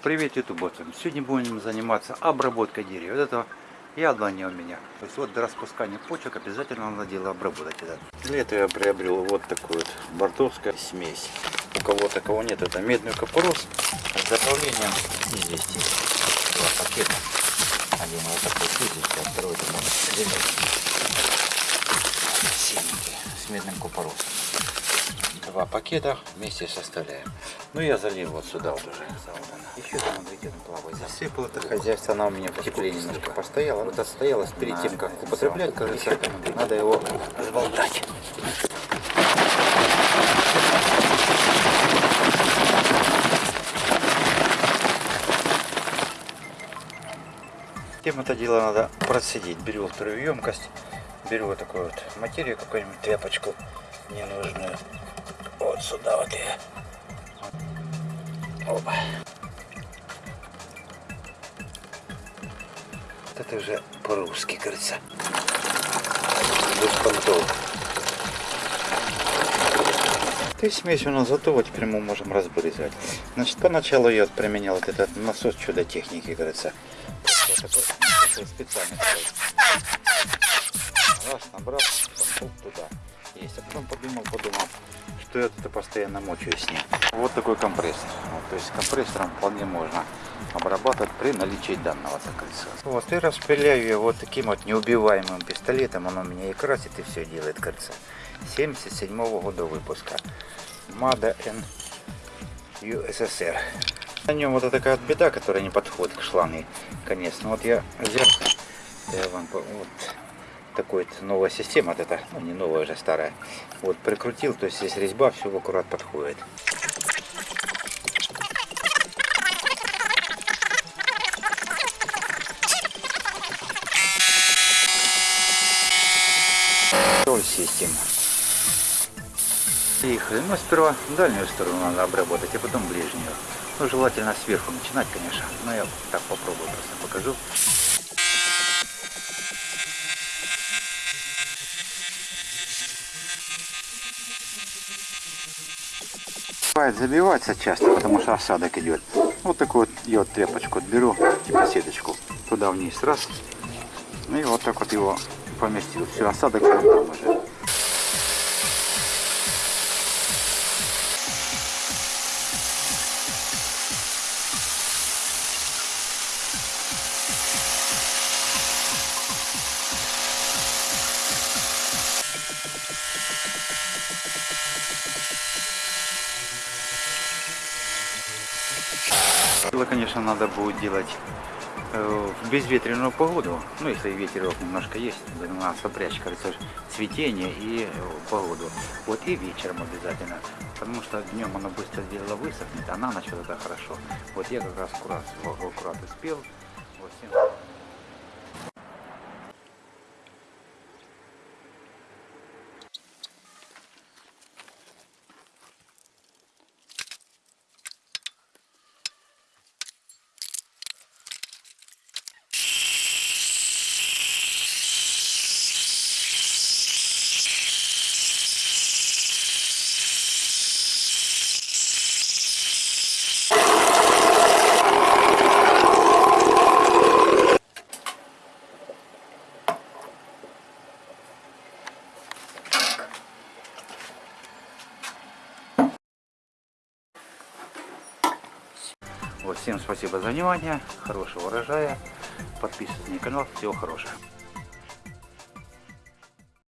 Привет, ютубовцам! Сегодня будем заниматься обработкой дерева. Вот это яблони у меня. То есть вот до распускания почек обязательно надо дело обработать. Это. Для этого я приобрел вот такую вот бордовская смесь. У кого такого нет, это медный капорос с заправлением известий. Два пакета. Один вот такой слизистый, а второй это может синенький с медным купоросом. Два пакета вместе составляем. Ну я залил вот сюда вот уже. Еще там он плавает. Засыпал это хозяйство, она у меня в тепле немножко постояла. Вот отстоялась перед тем, как употреблять, кажется, надо его разболтать. Тем это дело надо процедить. Беру вторую емкость, беру вот такую вот материю, какую-нибудь тряпочку ненужную. Вот сюда вот я. Опа. Вот это уже по-русски, кажется. Без понтов. То есть смесь у нас готова, теперь мы можем разбрызгивать. Значит, поначалу я применял вот этот насос чудо техники, кажется. Такой, такой специальный. Раз, набрал, пошел туда. Есть. А потом подумал, подумал, что я это постоянно мочу с ним. Вот такой компрессор. Вот, то есть компрессором вполне можно обрабатывать при наличии данного закрытия. Вот и распыляю я вот таким вот неубиваемым пистолетом. Он у меня и красит, и все делает, кажется. 77 -го года выпуска. Mada N USSR. На нем вот такая вот беда, которая не подходит к шланге конец. Ну вот я взял, я вам вот такой вот новая система, вот это, ну не новая уже старая. Вот прикрутил, то есть здесь резьба, все аккурат подходит. Система. Приехали. Ну, сперва дальнюю сторону надо обработать, а потом ближнюю. Ну, желательно сверху начинать, конечно. Но я так попробую, просто покажу. Бывает забиваться часто, потому что осадок идет. Вот такую вот я вот тряпочку беру, типа сеточку, туда вниз, раз. И вот так вот его поместил. Все, осадок уже. Дело, конечно, надо будет делать э, в безветренную погоду. Ну, если ветерок немножко есть, надо сопрячь, кажется, цветение и э, погоду. Вот и вечером обязательно. Потому что днем оно быстро дело высохнет, а на ночь вот это хорошо. Вот я как раз аккурат, аккурат успел. Вот, всем... Вот, всем спасибо за внимание, хорошего урожая, подписывайтесь на канал, всего хорошего.